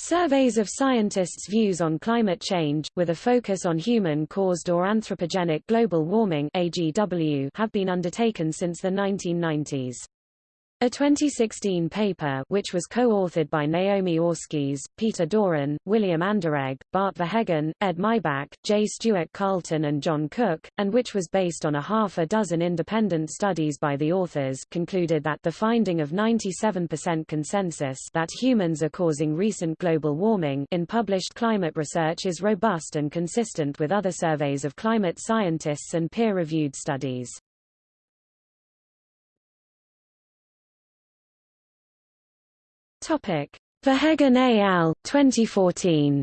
Surveys of scientists' views on climate change, with a focus on human-caused or anthropogenic global warming AGW, have been undertaken since the 1990s. A 2016 paper which was co-authored by Naomi Oreskes, Peter Doran, William Anderegg, Bart Verheggen, Ed Maibach, J. Stuart Carlton and John Cook, and which was based on a half a dozen independent studies by the authors concluded that the finding of 97% consensus that humans are causing recent global warming in published climate research is robust and consistent with other surveys of climate scientists and peer-reviewed studies. Topic: Verheggen et al. 2014.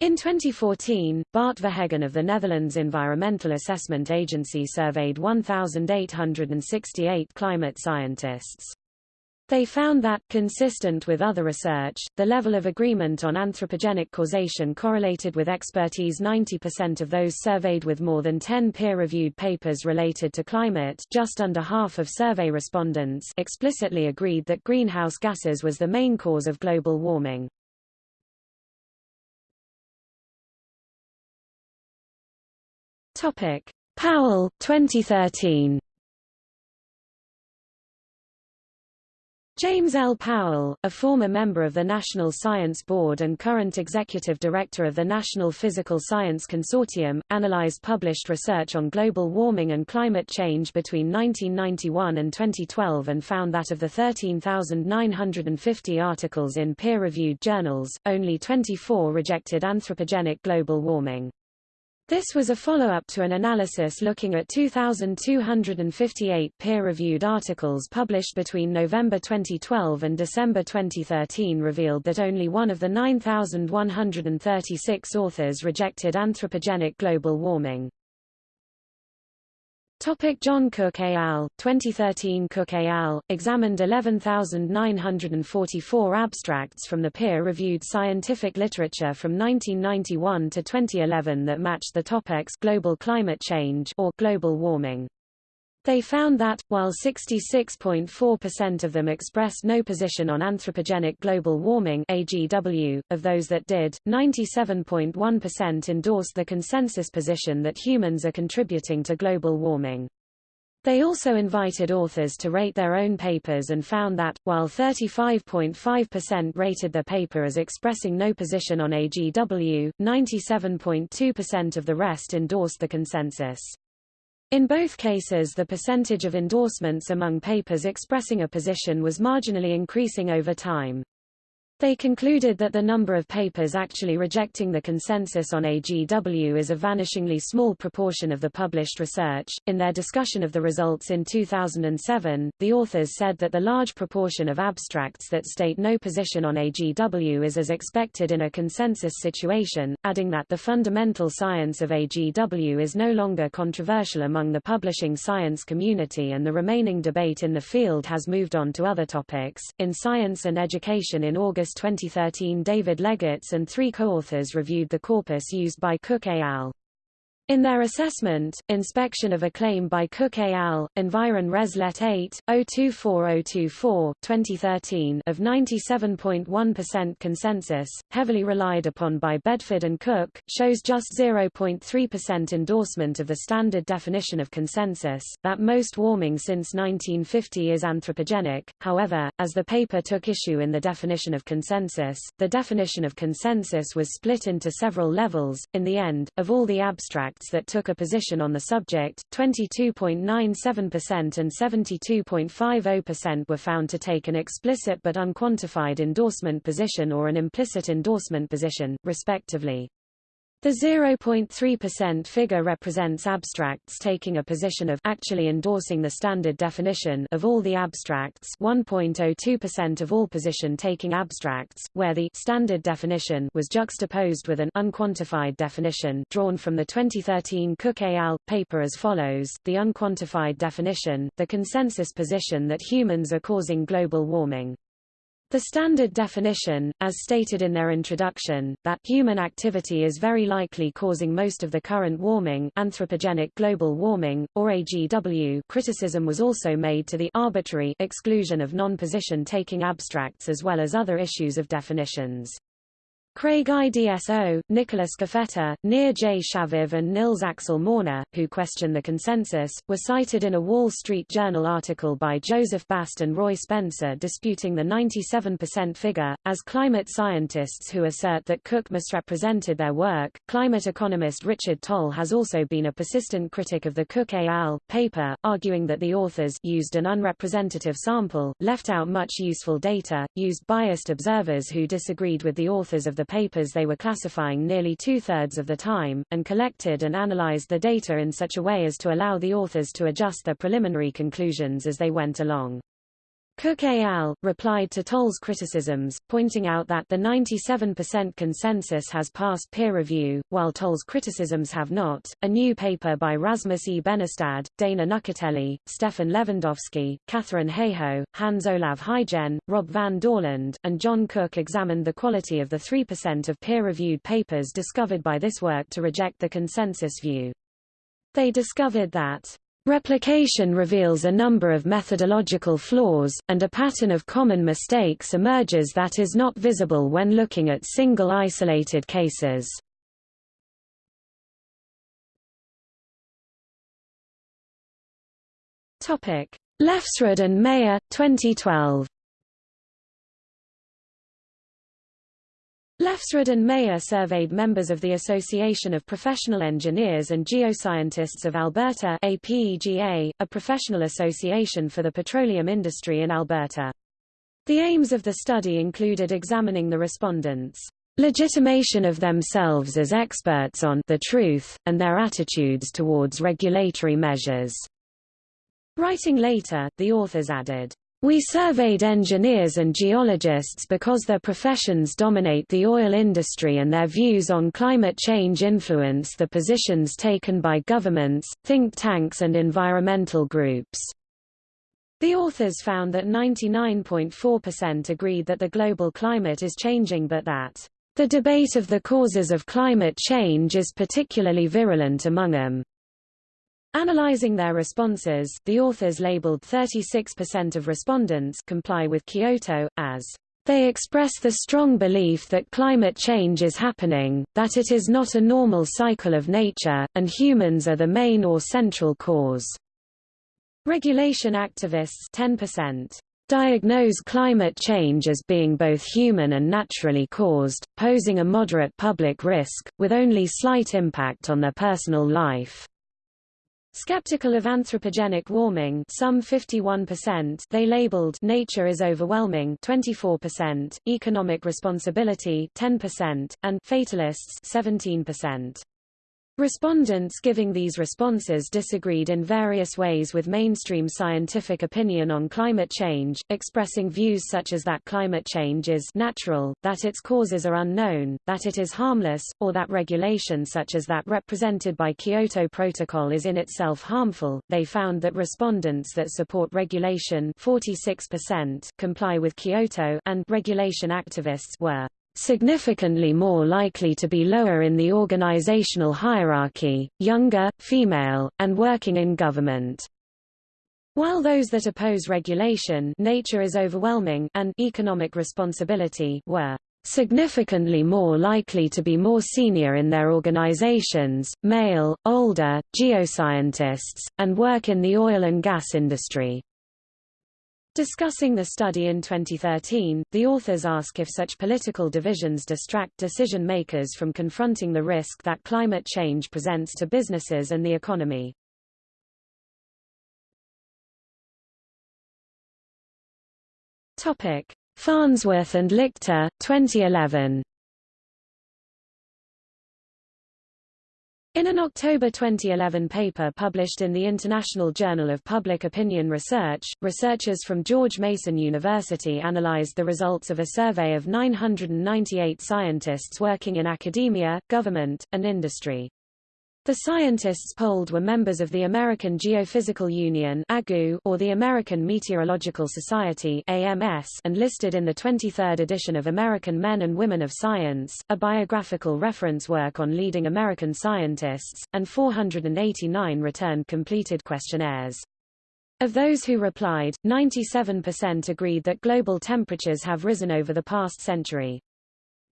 In 2014, Bart Verheggen of the Netherlands Environmental Assessment Agency surveyed 1,868 climate scientists. They found that, consistent with other research, the level of agreement on anthropogenic causation correlated with expertise 90% of those surveyed with more than 10 peer-reviewed papers related to climate just under half of survey respondents explicitly agreed that greenhouse gases was the main cause of global warming. Powell, 2013 James L. Powell, a former member of the National Science Board and current executive director of the National Physical Science Consortium, analyzed published research on global warming and climate change between 1991 and 2012 and found that of the 13,950 articles in peer-reviewed journals, only 24 rejected anthropogenic global warming. This was a follow-up to an analysis looking at 2,258 peer-reviewed articles published between November 2012 and December 2013 revealed that only one of the 9,136 authors rejected anthropogenic global warming. Topic John Cook et al. 2013 Cook et al. examined 11,944 abstracts from the peer-reviewed scientific literature from 1991 to 2011 that matched the topics global climate change or global warming. They found that, while 66.4% of them expressed no position on anthropogenic global warming AGW, of those that did, 97.1% endorsed the consensus position that humans are contributing to global warming. They also invited authors to rate their own papers and found that, while 35.5% rated their paper as expressing no position on AGW, 97.2% of the rest endorsed the consensus. In both cases the percentage of endorsements among papers expressing a position was marginally increasing over time. They concluded that the number of papers actually rejecting the consensus on AGW is a vanishingly small proportion of the published research. In their discussion of the results in 2007, the authors said that the large proportion of abstracts that state no position on AGW is as expected in a consensus situation, adding that the fundamental science of AGW is no longer controversial among the publishing science community and the remaining debate in the field has moved on to other topics. In Science and Education in August 2013 David Legates and three co-authors reviewed the corpus used by Cook et al. In their assessment, inspection of a claim by Cook et al., Environ Res Let 8, 024024, 2013 of 97.1% consensus, heavily relied upon by Bedford and Cook, shows just 0.3% endorsement of the standard definition of consensus, that most warming since 1950 is anthropogenic. However, as the paper took issue in the definition of consensus, the definition of consensus was split into several levels. In the end, of all the abstracts that took a position on the subject, 22.97% and 72.50% were found to take an explicit but unquantified endorsement position or an implicit endorsement position, respectively. The 0.3% figure represents abstracts taking a position of actually endorsing the standard definition of all the abstracts 1.02% of all position taking abstracts, where the standard definition was juxtaposed with an unquantified definition drawn from the 2013 Cook al. paper as follows, the unquantified definition, the consensus position that humans are causing global warming. The standard definition, as stated in their introduction, that human activity is very likely causing most of the current warming anthropogenic global warming, or AGW criticism was also made to the arbitrary exclusion of non-position taking abstracts as well as other issues of definitions. Craig Idso, Nicola Scafetta, Nir J. Shaviv and Nils Axel Morner, who question the consensus, were cited in a Wall Street Journal article by Joseph Bast and Roy Spencer disputing the 97% figure, as climate scientists who assert that Cook misrepresented their work. Climate economist Richard Tol has also been a persistent critic of the Cook et al. paper, arguing that the authors used an unrepresentative sample, left out much useful data, used biased observers who disagreed with the authors of the the papers they were classifying nearly two-thirds of the time, and collected and analyzed the data in such a way as to allow the authors to adjust their preliminary conclusions as they went along. Cook et al. replied to Tol's criticisms, pointing out that the 97% consensus has passed peer review, while Tol's criticisms have not. A new paper by Rasmus E. Benestad, Dana Nuccitelli, Stephan Lewandowsky, Katharine Hayhoe, Hans Olav Hygen, Rob van Dorland, and John Cook examined the quality of the 3% of peer-reviewed papers discovered by this work to reject the consensus view. They discovered that Replication reveals a number of methodological flaws, and a pattern of common mistakes emerges that is not visible when looking at single isolated cases. Lefsrud and Meyer, 2012 Lefsrud and Meyer surveyed members of the Association of Professional Engineers and Geoscientists of Alberta APEGA, a professional association for the petroleum industry in Alberta. The aims of the study included examining the respondents' legitimation of themselves as experts on the truth, and their attitudes towards regulatory measures. Writing later, the authors added, we surveyed engineers and geologists because their professions dominate the oil industry and their views on climate change influence the positions taken by governments, think tanks and environmental groups. The authors found that 99.4% agreed that the global climate is changing but that the debate of the causes of climate change is particularly virulent among them. Analyzing their responses, the authors labeled 36% of respondents comply with Kyoto, as they express the strong belief that climate change is happening, that it is not a normal cycle of nature, and humans are the main or central cause. Regulation activists 10% diagnose climate change as being both human and naturally caused, posing a moderate public risk, with only slight impact on their personal life. Skeptical of anthropogenic warming some 51% they labeled nature is overwhelming 24%, economic responsibility 10%, and fatalists 17%. Respondents giving these responses disagreed in various ways with mainstream scientific opinion on climate change, expressing views such as that climate change is natural, that its causes are unknown, that it is harmless, or that regulation such as that represented by Kyoto Protocol is in itself harmful. They found that respondents that support regulation 46% comply with Kyoto and regulation activists were significantly more likely to be lower in the organizational hierarchy, younger, female, and working in government. While those that oppose regulation nature is overwhelming and economic responsibility were significantly more likely to be more senior in their organizations, male, older, geoscientists, and work in the oil and gas industry. Discussing the study in 2013, the authors ask if such political divisions distract decision makers from confronting the risk that climate change presents to businesses and the economy. Topic: Farnsworth and Lichter, 2011. In an October 2011 paper published in the International Journal of Public Opinion Research, researchers from George Mason University analyzed the results of a survey of 998 scientists working in academia, government, and industry. The scientists polled were members of the American Geophysical Union or the American Meteorological Society and listed in the 23rd edition of American Men and Women of Science, a biographical reference work on leading American scientists, and 489 returned completed questionnaires. Of those who replied, 97% agreed that global temperatures have risen over the past century.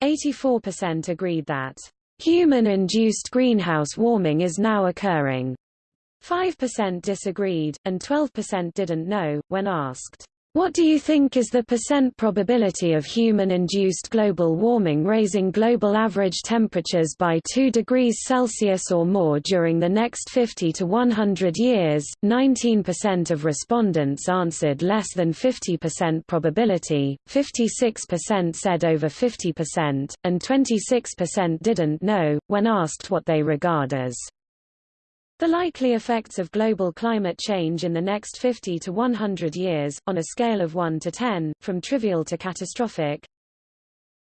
84% agreed that Human-induced greenhouse warming is now occurring. 5% disagreed, and 12% didn't know, when asked. What do you think is the percent probability of human-induced global warming raising global average temperatures by 2 degrees Celsius or more during the next 50 to 100 years? 19% of respondents answered less than 50% probability, 56% said over 50%, and 26% didn't know, when asked what they regard as the likely effects of global climate change in the next 50 to 100 years, on a scale of 1 to 10, from trivial to catastrophic.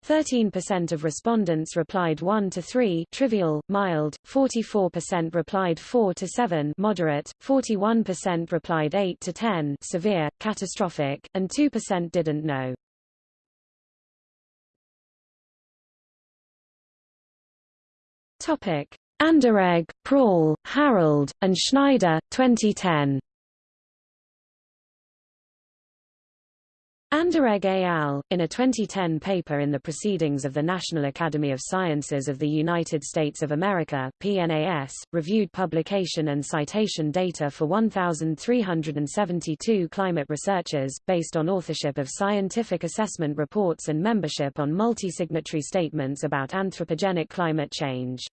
13% of respondents replied 1 to 3 trivial, mild, 44% replied 4 to 7 moderate, 41% replied 8 to 10 severe, catastrophic, and 2% didn't know. Topic: Anderegg, Prall, Harold, and Schneider, 2010. Anderegg et al., in a 2010 paper in the Proceedings of the National Academy of Sciences of the United States of America PNAS, reviewed publication and citation data for 1,372 climate researchers, based on authorship of scientific assessment reports and membership on multi-signatory statements about anthropogenic climate change.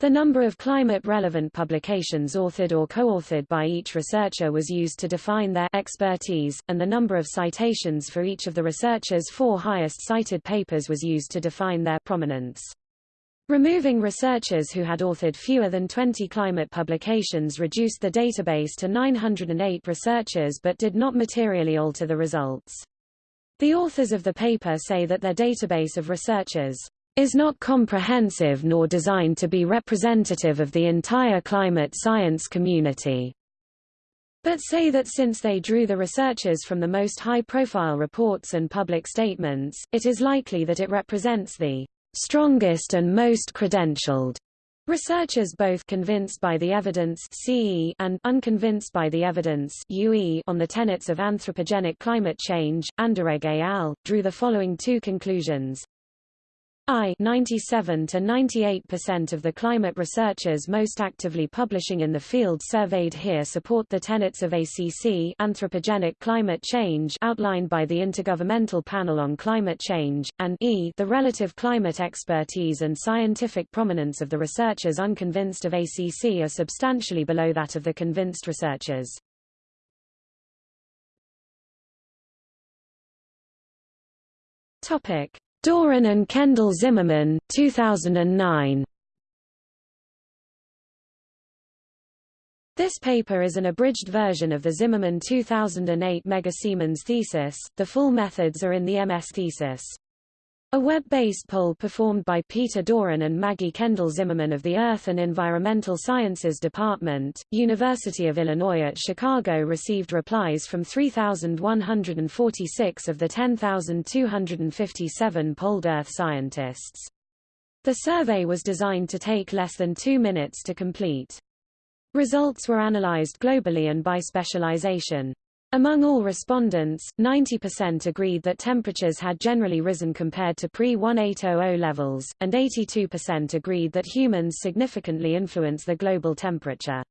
The number of climate-relevant publications authored or co-authored by each researcher was used to define their expertise, and the number of citations for each of the researchers' four highest cited papers was used to define their prominence. Removing researchers who had authored fewer than 20 climate publications reduced the database to 908 researchers but did not materially alter the results. The authors of the paper say that their database of researchers is not comprehensive nor designed to be representative of the entire climate science community. But say that since they drew the researchers from the most high-profile reports and public statements, it is likely that it represents the strongest and most credentialed Researchers both convinced by the evidence CE and unconvinced by the evidence UE on the tenets of anthropogenic climate change, Anderegg al., drew the following two conclusions. I 97 to 98% of the climate researchers most actively publishing in the field surveyed here support the tenets of ACC anthropogenic climate change outlined by the Intergovernmental Panel on Climate Change, and E the relative climate expertise and scientific prominence of the researchers unconvinced of ACC are substantially below that of the convinced researchers. Topic. Doran and Kendall Zimmerman, 2009. This paper is an abridged version of the Zimmerman 2008 Mega-Siemens thesis, the full methods are in the MS thesis. A web-based poll performed by Peter Doran and Maggie Kendall Zimmerman of the Earth and Environmental Sciences Department, University of Illinois at Chicago received replies from 3,146 of the 10,257 polled Earth scientists. The survey was designed to take less than two minutes to complete. Results were analyzed globally and by specialization. Among all respondents, 90% agreed that temperatures had generally risen compared to pre-1800 levels, and 82% agreed that humans significantly influence the global temperature.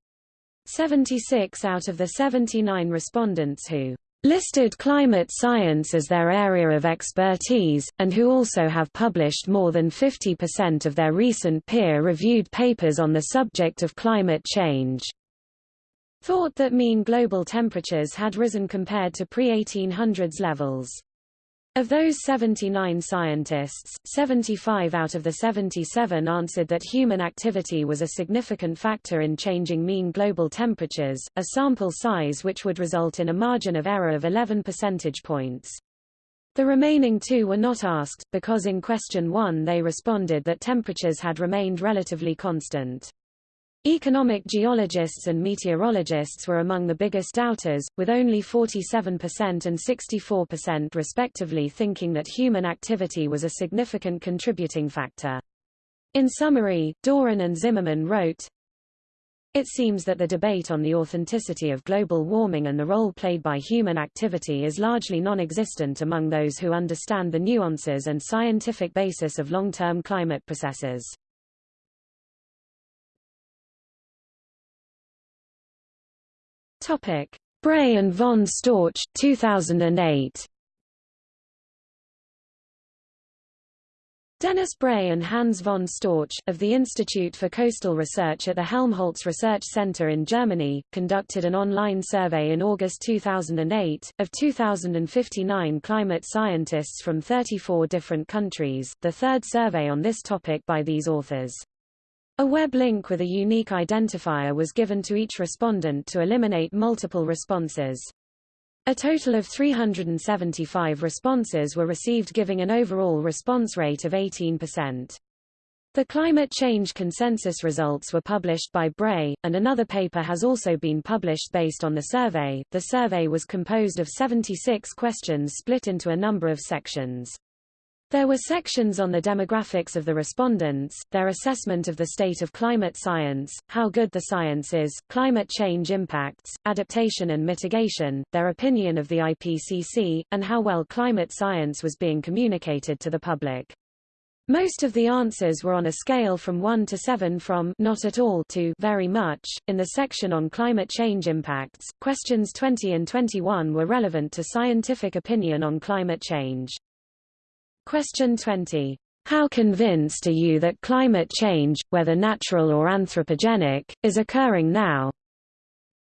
76 out of the 79 respondents who listed climate science as their area of expertise, and who also have published more than 50% of their recent peer-reviewed papers on the subject of climate change thought that mean global temperatures had risen compared to pre-1800s levels. Of those 79 scientists, 75 out of the 77 answered that human activity was a significant factor in changing mean global temperatures, a sample size which would result in a margin of error of 11 percentage points. The remaining two were not asked, because in question one they responded that temperatures had remained relatively constant. Economic geologists and meteorologists were among the biggest doubters, with only 47% and 64% respectively thinking that human activity was a significant contributing factor. In summary, Doran and Zimmerman wrote, It seems that the debate on the authenticity of global warming and the role played by human activity is largely non-existent among those who understand the nuances and scientific basis of long-term climate processes. Topic: Bray and von Storch 2008. Dennis Bray and Hans von Storch, of the Institute for Coastal Research at the Helmholtz Research Center in Germany, conducted an online survey in August 2008, of 2,059 climate scientists from 34 different countries, the third survey on this topic by these authors. A web link with a unique identifier was given to each respondent to eliminate multiple responses. A total of 375 responses were received giving an overall response rate of 18%. The climate change consensus results were published by Bray, and another paper has also been published based on the survey. The survey was composed of 76 questions split into a number of sections. There were sections on the demographics of the respondents, their assessment of the state of climate science, how good the science is, climate change impacts, adaptation and mitigation, their opinion of the IPCC, and how well climate science was being communicated to the public. Most of the answers were on a scale from 1 to 7 from not at all to very much. In the section on climate change impacts, questions 20 and 21 were relevant to scientific opinion on climate change. Question 20. How convinced are you that climate change, whether natural or anthropogenic, is occurring now?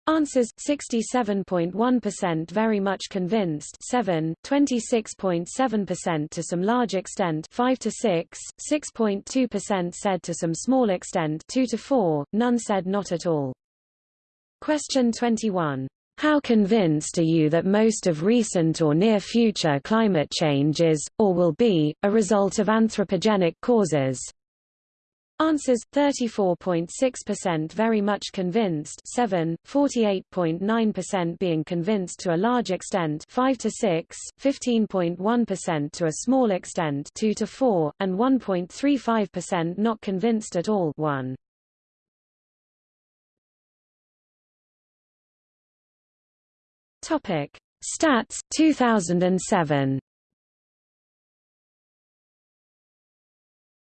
Answers 67.1% very much convinced 7 26.7% to some large extent 5 to 6 6.2% said to some small extent 2 to 4 none said not at all Question 21 how convinced are you that most of recent or near-future climate change is, or will be, a result of anthropogenic causes? Answers 34.6% very much convinced 7 48.9% being convinced to a large extent 5 to 6 15.1% to a small extent 2 to 4 and 1.35% not convinced at all 1 Topic: Stats 2007.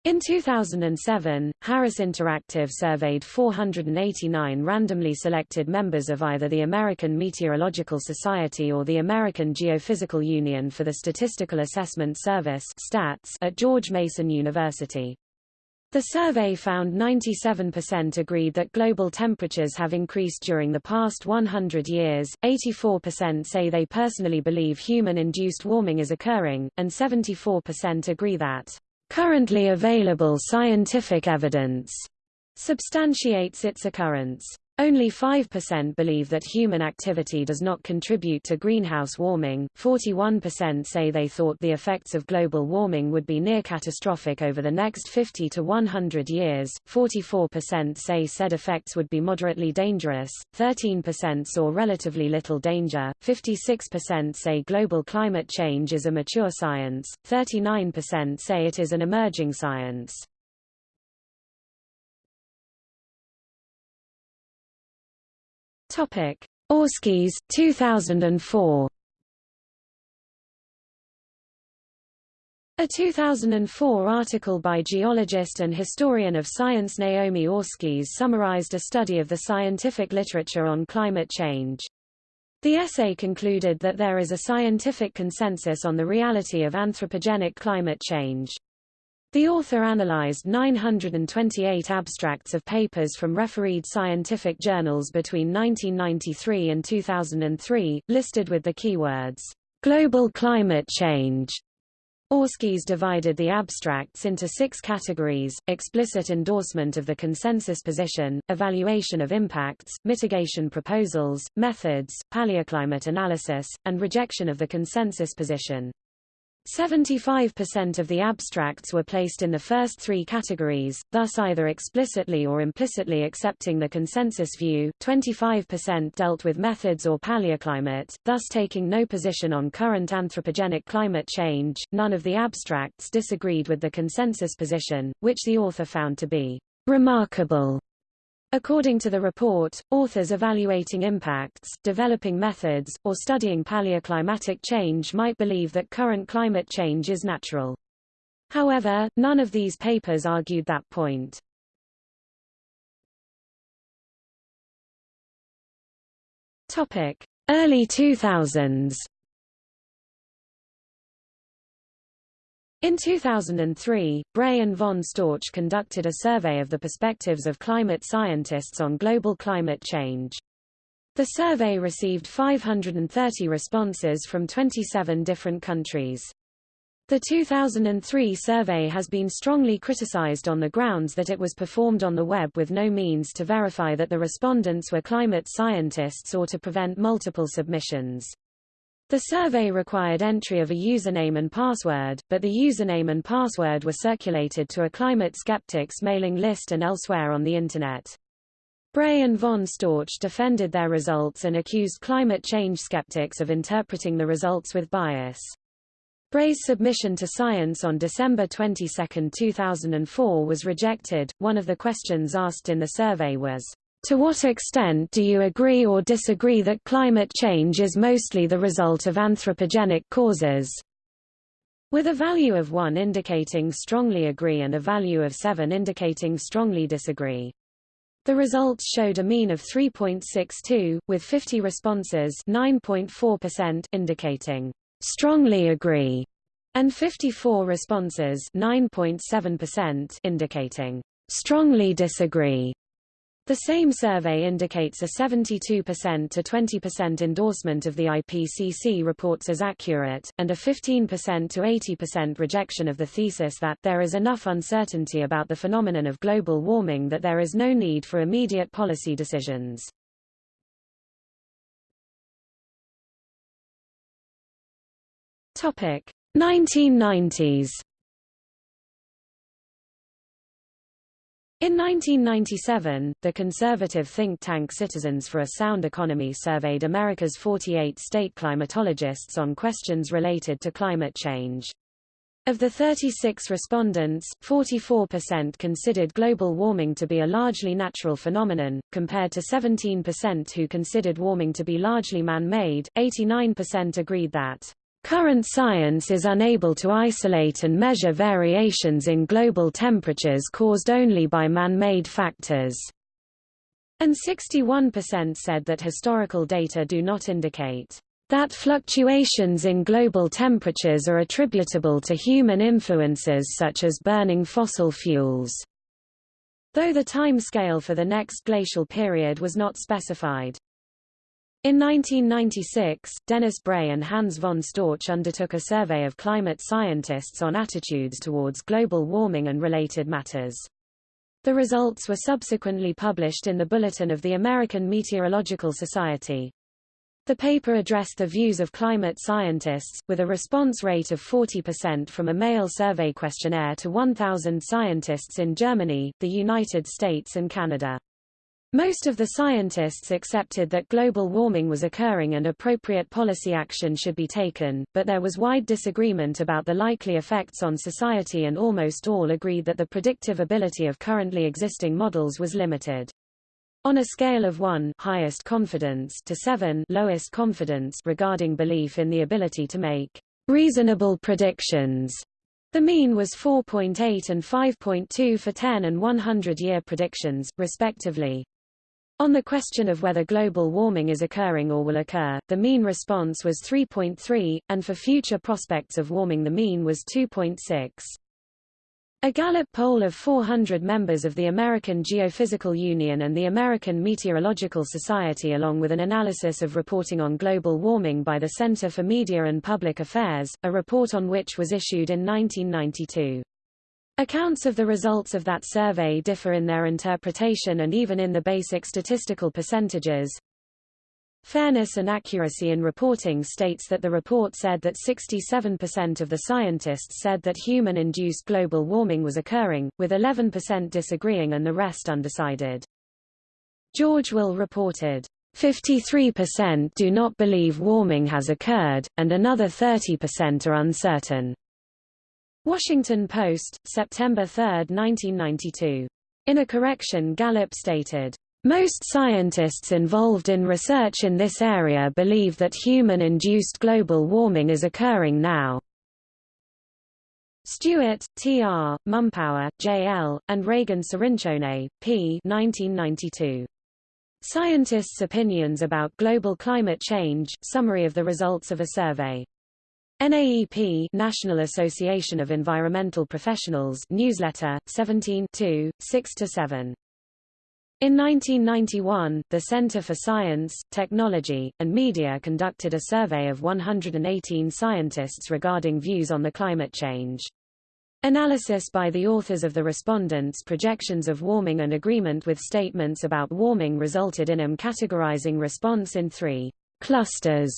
In 2007, Harris Interactive surveyed 489 randomly selected members of either the American Meteorological Society or the American Geophysical Union for the Statistical Assessment Service (STATS) at George Mason University. The survey found 97% agreed that global temperatures have increased during the past 100 years, 84% say they personally believe human-induced warming is occurring, and 74% agree that currently available scientific evidence substantiates its occurrence. Only 5% believe that human activity does not contribute to greenhouse warming, 41% say they thought the effects of global warming would be near catastrophic over the next 50 to 100 years, 44% say said effects would be moderately dangerous, 13% saw relatively little danger, 56% say global climate change is a mature science, 39% say it is an emerging science. Topic: Oreskes 2004. A 2004 article by geologist and historian of science Naomi Oreskes summarized a study of the scientific literature on climate change. The essay concluded that there is a scientific consensus on the reality of anthropogenic climate change. The author analyzed 928 abstracts of papers from refereed scientific journals between 1993 and 2003, listed with the keywords, global climate change. Oreskes divided the abstracts into six categories, explicit endorsement of the consensus position, evaluation of impacts, mitigation proposals, methods, paleoclimate analysis, and rejection of the consensus position. 75% of the abstracts were placed in the first three categories, thus either explicitly or implicitly accepting the consensus view 25% dealt with methods or paleoclimate, thus taking no position on current anthropogenic climate change. None of the abstracts disagreed with the consensus position, which the author found to be remarkable. According to the report, authors evaluating impacts, developing methods, or studying paleoclimatic change might believe that current climate change is natural. However, none of these papers argued that point. Topic: Early 2000s. In 2003, Bray and von Storch conducted a survey of the perspectives of climate scientists on global climate change. The survey received 530 responses from 27 different countries. The 2003 survey has been strongly criticized on the grounds that it was performed on the web with no means to verify that the respondents were climate scientists or to prevent multiple submissions. The survey required entry of a username and password, but the username and password were circulated to a climate skeptics mailing list and elsewhere on the Internet. Bray and von Storch defended their results and accused climate change skeptics of interpreting the results with bias. Bray's submission to Science on December 22, 2004 was rejected. One of the questions asked in the survey was, to what extent do you agree or disagree that climate change is mostly the result of anthropogenic causes? With a value of 1 indicating strongly agree and a value of 7 indicating strongly disagree. The results showed a mean of 3.62, with 50 responses 9.4% indicating strongly agree, and 54 responses 9.7% indicating strongly disagree. The same survey indicates a 72% to 20% endorsement of the IPCC reports as accurate, and a 15% to 80% rejection of the thesis that there is enough uncertainty about the phenomenon of global warming that there is no need for immediate policy decisions. Topic: 1990s In 1997, the conservative think tank Citizens for a Sound Economy surveyed America's 48 state climatologists on questions related to climate change. Of the 36 respondents, 44% considered global warming to be a largely natural phenomenon, compared to 17% who considered warming to be largely man-made. 89% agreed that Current science is unable to isolate and measure variations in global temperatures caused only by man-made factors. And 61% said that historical data do not indicate that fluctuations in global temperatures are attributable to human influences such as burning fossil fuels. Though the timescale for the next glacial period was not specified. In 1996, Dennis Bray and Hans von Storch undertook a survey of climate scientists on attitudes towards global warming and related matters. The results were subsequently published in the Bulletin of the American Meteorological Society. The paper addressed the views of climate scientists, with a response rate of 40% from a mail survey questionnaire to 1,000 scientists in Germany, the United States and Canada. Most of the scientists accepted that global warming was occurring and appropriate policy action should be taken, but there was wide disagreement about the likely effects on society and almost all agreed that the predictive ability of currently existing models was limited. On a scale of 1 highest confidence to 7 lowest confidence regarding belief in the ability to make reasonable predictions, the mean was 4.8 and 5.2 for 10 and 100-year predictions, respectively. On the question of whether global warming is occurring or will occur, the mean response was 3.3, and for future prospects of warming the mean was 2.6. A Gallup poll of 400 members of the American Geophysical Union and the American Meteorological Society along with an analysis of reporting on global warming by the Center for Media and Public Affairs, a report on which was issued in 1992. Accounts of the results of that survey differ in their interpretation and even in the basic statistical percentages. Fairness and accuracy in reporting states that the report said that 67% of the scientists said that human-induced global warming was occurring, with 11% disagreeing and the rest undecided. George Will reported, 53% do not believe warming has occurred, and another 30% are uncertain. Washington Post, September 3, 1992. In a correction Gallup stated, most scientists involved in research in this area believe that human-induced global warming is occurring now. Stewart, T.R., Mumpower, J.L., and Reagan Cirincione, P. 1992. Scientists' Opinions about Global Climate Change, Summary of the Results of a Survey. NAEP National Association of Environmental Professionals Newsletter, 17 6–7. In 1991, the Center for Science, Technology, and Media conducted a survey of 118 scientists regarding views on the climate change. Analysis by the authors of the respondents' projections of warming and agreement with statements about warming resulted in them categorizing response in three clusters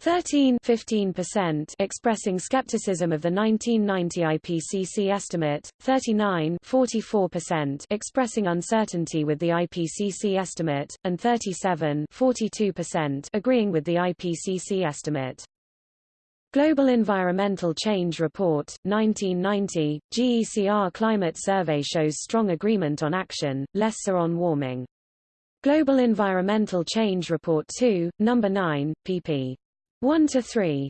13 15% expressing skepticism of the 1990 IPCC estimate, 39 44% expressing uncertainty with the IPCC estimate, and 37 42% agreeing with the IPCC estimate. Global Environmental Change Report, 1990, GECR Climate Survey shows strong agreement on action, less so on warming. Global Environmental Change Report 2, No. 9, pp. 1 to 3.